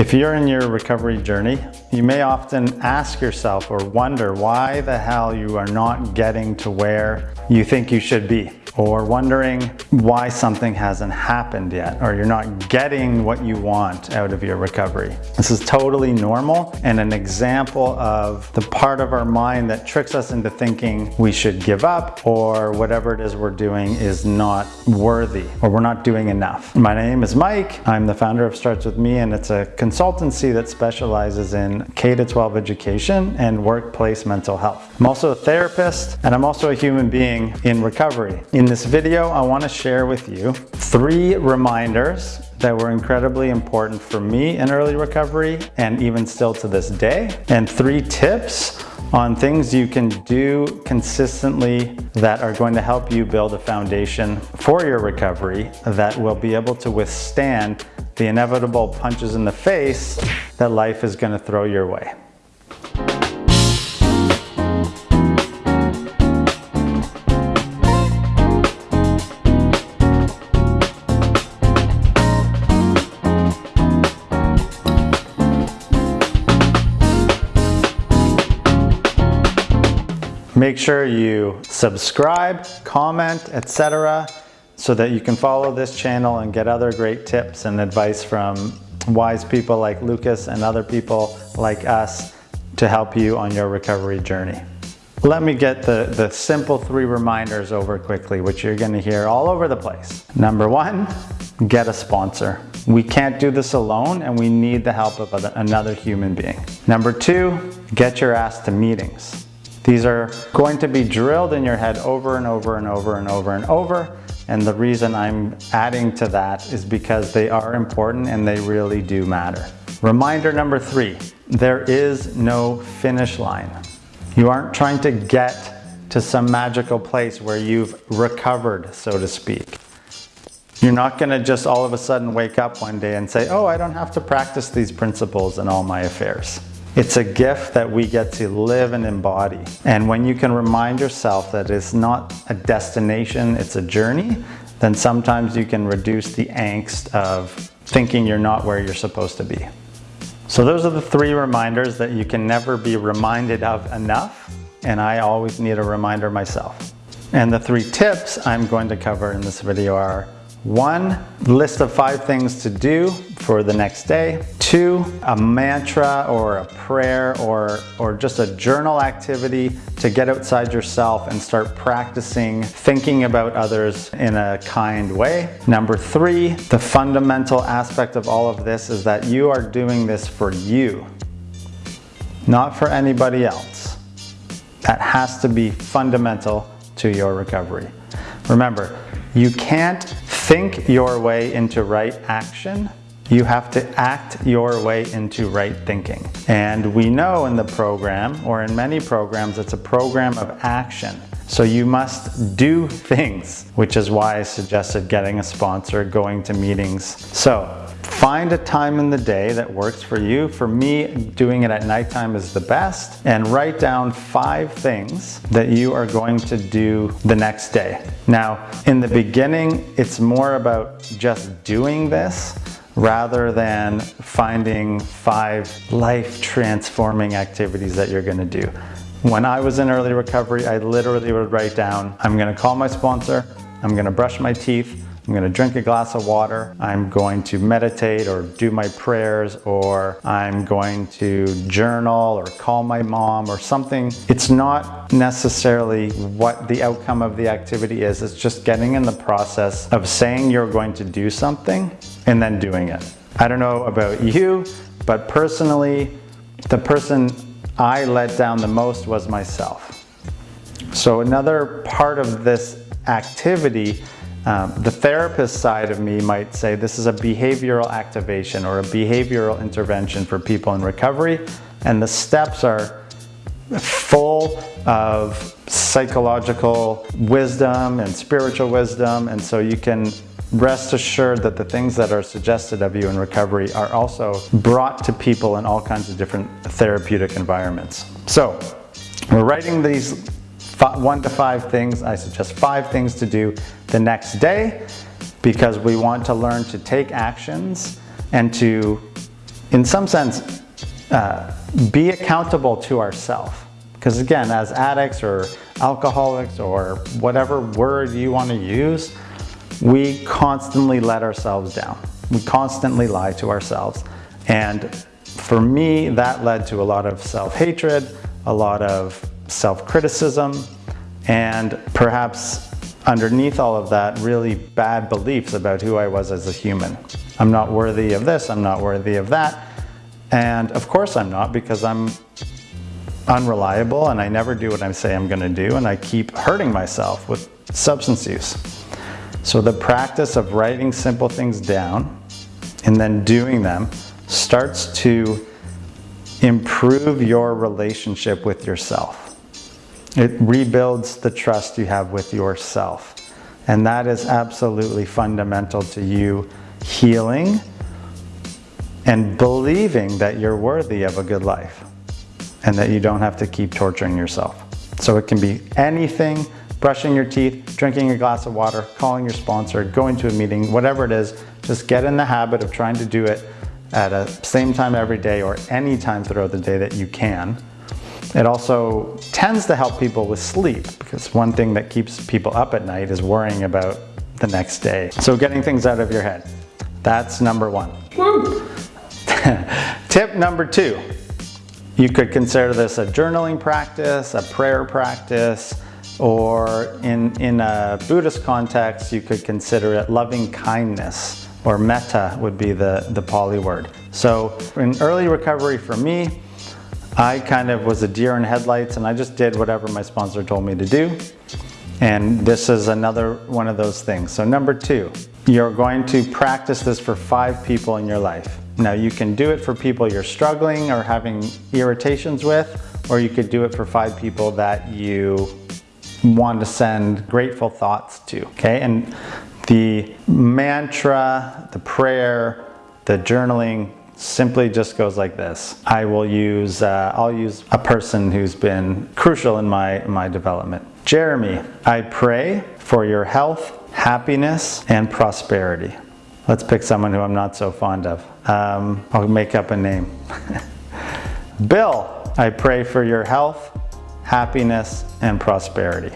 If you're in your recovery journey, you may often ask yourself or wonder why the hell you are not getting to where you think you should be or wondering why something hasn't happened yet or you're not getting what you want out of your recovery. This is totally normal and an example of the part of our mind that tricks us into thinking we should give up or whatever it is we're doing is not worthy or we're not doing enough. My name is Mike. I'm the founder of Starts With Me and it's a consultancy that specializes in K-12 education and workplace mental health. I'm also a therapist and I'm also a human being in recovery. In this video, I wanna share with you three reminders that were incredibly important for me in early recovery and even still to this day, and three tips on things you can do consistently that are going to help you build a foundation for your recovery that will be able to withstand the inevitable punches in the face that life is gonna throw your way. Make sure you subscribe, comment, etc. so that you can follow this channel and get other great tips and advice from wise people like Lucas and other people like us to help you on your recovery journey. Let me get the, the simple three reminders over quickly, which you're gonna hear all over the place. Number one, get a sponsor. We can't do this alone and we need the help of another human being. Number two, get your ass to meetings. These are going to be drilled in your head over and over and over and over and over. And the reason I'm adding to that is because they are important and they really do matter. Reminder number three, there is no finish line. You aren't trying to get to some magical place where you've recovered, so to speak. You're not gonna just all of a sudden wake up one day and say, oh, I don't have to practice these principles in all my affairs. It's a gift that we get to live and embody. And when you can remind yourself that it's not a destination, it's a journey, then sometimes you can reduce the angst of thinking you're not where you're supposed to be. So those are the three reminders that you can never be reminded of enough. And I always need a reminder myself. And the three tips I'm going to cover in this video are one, list of five things to do for the next day. Two, a mantra or a prayer or, or just a journal activity to get outside yourself and start practicing thinking about others in a kind way. Number three, the fundamental aspect of all of this is that you are doing this for you, not for anybody else. That has to be fundamental to your recovery. Remember, you can't think your way into right action. You have to act your way into right thinking. And we know in the program, or in many programs, it's a program of action. So you must do things, which is why I suggested getting a sponsor, going to meetings. So Find a time in the day that works for you. For me, doing it at nighttime is the best. And write down five things that you are going to do the next day. Now, in the beginning, it's more about just doing this rather than finding five life transforming activities that you're gonna do. When I was in early recovery, I literally would write down, I'm gonna call my sponsor, I'm gonna brush my teeth, I'm gonna drink a glass of water, I'm going to meditate or do my prayers, or I'm going to journal or call my mom or something. It's not necessarily what the outcome of the activity is, it's just getting in the process of saying you're going to do something and then doing it. I don't know about you, but personally, the person I let down the most was myself. So another part of this activity um, the therapist side of me might say this is a behavioral activation or a behavioral intervention for people in recovery and the steps are full of psychological wisdom and spiritual wisdom and so you can rest assured that the things that are suggested of you in recovery are also brought to people in all kinds of different therapeutic environments. So we're writing these one to five things. I suggest five things to do the next day because we want to learn to take actions and to in some sense, uh, be accountable to ourselves. Because again, as addicts or alcoholics or whatever word you want to use, we constantly let ourselves down. We constantly lie to ourselves. And for me, that led to a lot of self-hatred, a lot of self-criticism, and perhaps underneath all of that, really bad beliefs about who I was as a human. I'm not worthy of this, I'm not worthy of that. And of course I'm not because I'm unreliable and I never do what I say I'm gonna do and I keep hurting myself with substance use. So the practice of writing simple things down and then doing them starts to improve your relationship with yourself. It rebuilds the trust you have with yourself. And that is absolutely fundamental to you healing and believing that you're worthy of a good life and that you don't have to keep torturing yourself. So it can be anything, brushing your teeth, drinking a glass of water, calling your sponsor, going to a meeting, whatever it is, just get in the habit of trying to do it at a same time every day or any time throughout the day that you can. It also tends to help people with sleep because one thing that keeps people up at night is worrying about the next day. So getting things out of your head. That's number one. Tip number two, you could consider this a journaling practice, a prayer practice, or in, in a Buddhist context, you could consider it loving kindness, or metta would be the, the Pali word. So in early recovery for me, I kind of was a deer in headlights and I just did whatever my sponsor told me to do. And this is another one of those things. So number two, you're going to practice this for five people in your life. Now you can do it for people you're struggling or having irritations with, or you could do it for five people that you want to send grateful thoughts to, okay? And the mantra, the prayer, the journaling simply just goes like this. I will use, uh, I'll use a person who's been crucial in my, my development. Jeremy, I pray for your health, happiness, and prosperity. Let's pick someone who I'm not so fond of. Um, I'll make up a name. Bill, I pray for your health, happiness, and prosperity.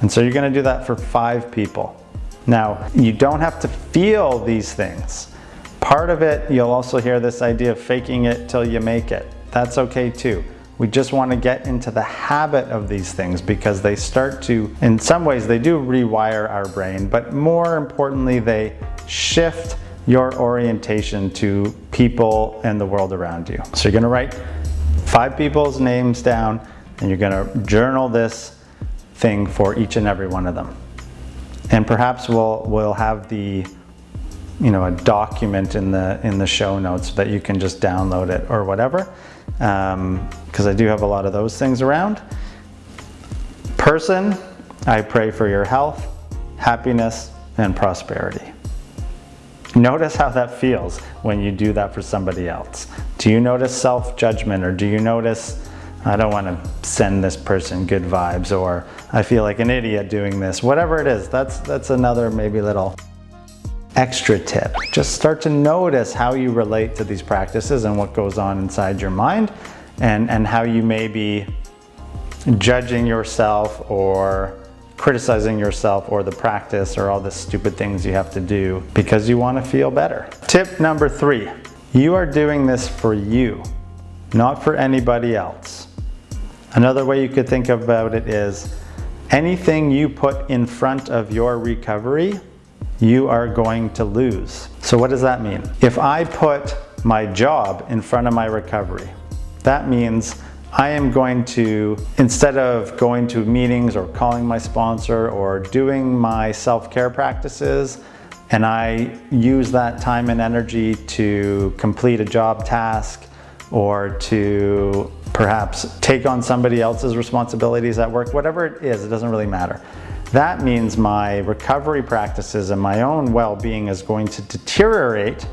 And so you're gonna do that for five people. Now, you don't have to feel these things. Part of it, you'll also hear this idea of faking it till you make it. That's okay too. We just want to get into the habit of these things because they start to, in some ways, they do rewire our brain, but more importantly, they shift your orientation to people and the world around you. So you're going to write five people's names down and you're going to journal this thing for each and every one of them. And perhaps we'll, we'll have the you know, a document in the, in the show notes that you can just download it or whatever. Because um, I do have a lot of those things around. Person, I pray for your health, happiness, and prosperity. Notice how that feels when you do that for somebody else. Do you notice self-judgment or do you notice, I don't want to send this person good vibes or I feel like an idiot doing this, whatever it is, that's, that's another maybe little extra tip. Just start to notice how you relate to these practices and what goes on inside your mind and, and how you may be judging yourself or criticizing yourself or the practice or all the stupid things you have to do because you want to feel better. Tip number three, you are doing this for you, not for anybody else. Another way you could think about it is anything you put in front of your recovery you are going to lose. So what does that mean? If I put my job in front of my recovery, that means I am going to, instead of going to meetings or calling my sponsor or doing my self-care practices, and I use that time and energy to complete a job task or to perhaps take on somebody else's responsibilities at work, whatever it is, it doesn't really matter. That means my recovery practices and my own well-being is going to deteriorate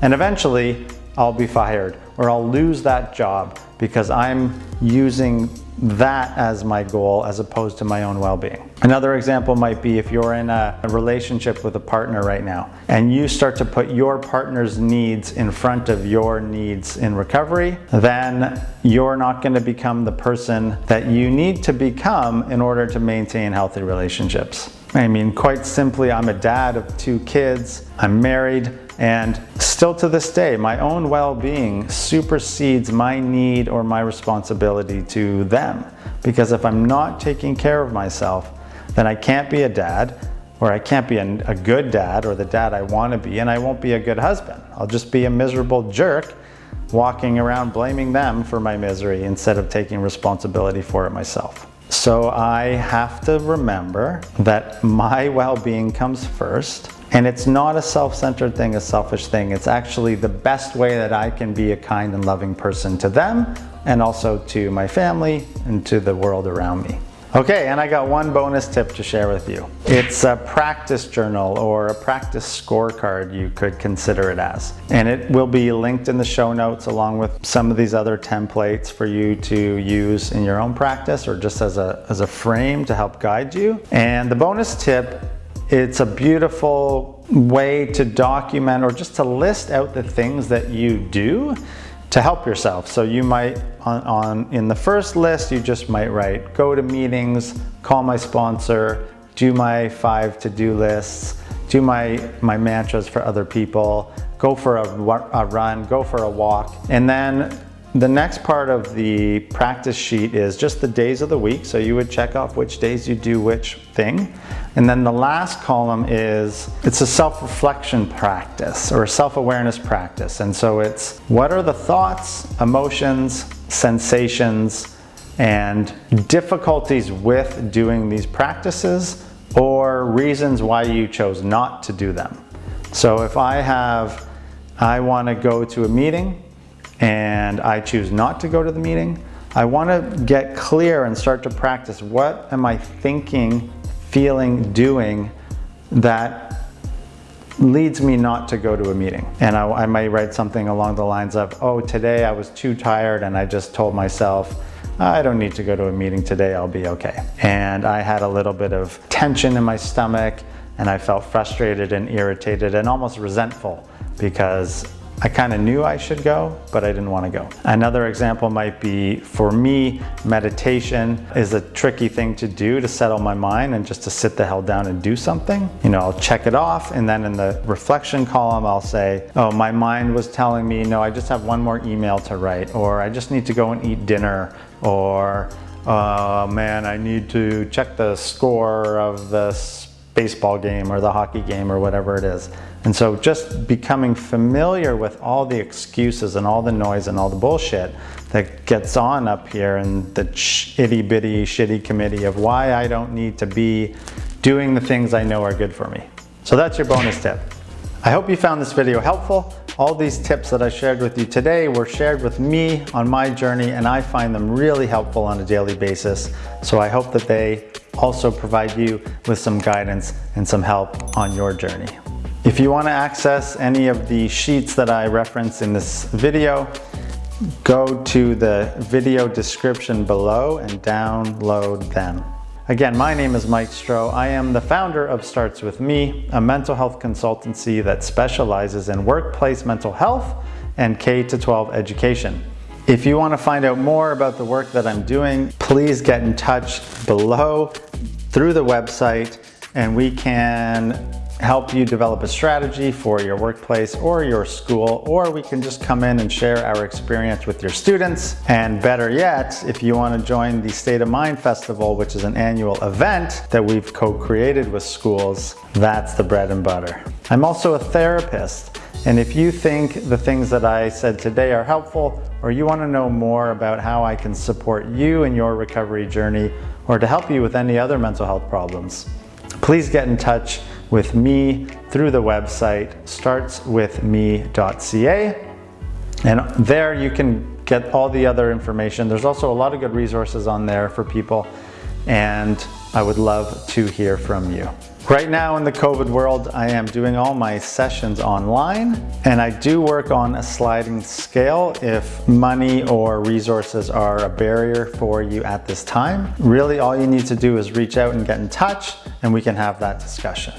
and eventually I'll be fired or I'll lose that job because I'm using that as my goal as opposed to my own well-being. Another example might be if you're in a, relationship with a partner right now and you start to put your partner's needs in front of your needs in recovery, then you're not going to become the person that you need to become in order to maintain healthy relationships. I mean, quite simply, I'm a dad of two kids, I'm married, and still to this day, my own well-being supersedes my need or my responsibility to them. Because if I'm not taking care of myself, then I can't be a dad, or I can't be a, good dad, or the dad I want to be, and I won't be a good husband. I'll just be a miserable jerk walking around blaming them for my misery instead of taking responsibility for it myself. So I have to remember that my well-being comes first and it's not a self-centered thing, a selfish thing. It's actually the best way that I can be a kind and loving person to them and also to my family and to the world around me. Okay, and I got one bonus tip to share with you. It's a practice journal or a practice scorecard you could consider it as. And it will be linked in the show notes along with some of these other templates for you to use in your own practice or just as a, as a frame to help guide you. And the bonus tip it's a beautiful way to document or just to list out the things that you do to help yourself. So you might, on, on, in the first list, you just might write, go to meetings, call my sponsor, do my five to-do lists, do my, my mantras for other people, go for a, a run, go for a walk. And then the next part of the practice sheet is just the days of the week. So you would check off which days you do which thing. And then the last column is, it's a self-reflection practice or a self-awareness practice. And so it's, what are the thoughts, emotions, sensations, and difficulties with doing these practices or reasons why you chose not to do them. So if I have, I want to go to a meeting and I choose not to go to the meeting, I want to get clear and start to practice what am I thinking feeling, doing that leads me not to go to a meeting. And I, I might write something along the lines of, oh, today I was too tired and I just told myself, I don't need to go to a meeting today, I'll be okay. And I had a little bit of tension in my stomach and I felt frustrated and irritated and almost resentful because I kind of knew I should go, but I didn't want to go. Another example might be, for me, meditation is a tricky thing to do to settle my mind and just to sit the hell down and do something. You know, I'll check it off and then in the reflection column, I'll say, oh, my mind was telling me, no, I just have one more email to write, or I just need to go and eat dinner, or oh man, I need to check the score of this baseball game or the hockey game or whatever it is. And so just becoming familiar with all the excuses and all the noise and all the bullshit that gets on up here in the itty bitty shitty committee of why I don't need to be doing the things I know are good for me. So that's your bonus tip. I hope you found this video helpful. All these tips that I shared with you today were shared with me on my journey and I find them really helpful on a daily basis. So I hope that they also provide you with some guidance and some help on your journey. If you want to access any of the sheets that I reference in this video, go to the video description below and download them. Again, my name is Mike Stroh. I am the founder of Starts With Me, a mental health consultancy that specializes in workplace mental health and K-12 education. If you want to find out more about the work that I'm doing, please get in touch below through the website and we can help you develop a strategy for your workplace or your school, or we can just come in and share our experience with your students. And better yet, if you wanna join the State of Mind Festival, which is an annual event that we've co-created with schools, that's the bread and butter. I'm also a therapist. And if you think the things that I said today are helpful, or you wanna know more about how I can support you in your recovery journey, or to help you with any other mental health problems, please get in touch with me through the website startswithme.ca. And there you can get all the other information. There's also a lot of good resources on there for people. And I would love to hear from you. Right now in the COVID world, I am doing all my sessions online and I do work on a sliding scale if money or resources are a barrier for you at this time. Really all you need to do is reach out and get in touch and we can have that discussion.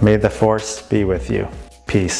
May the force be with you. Peace.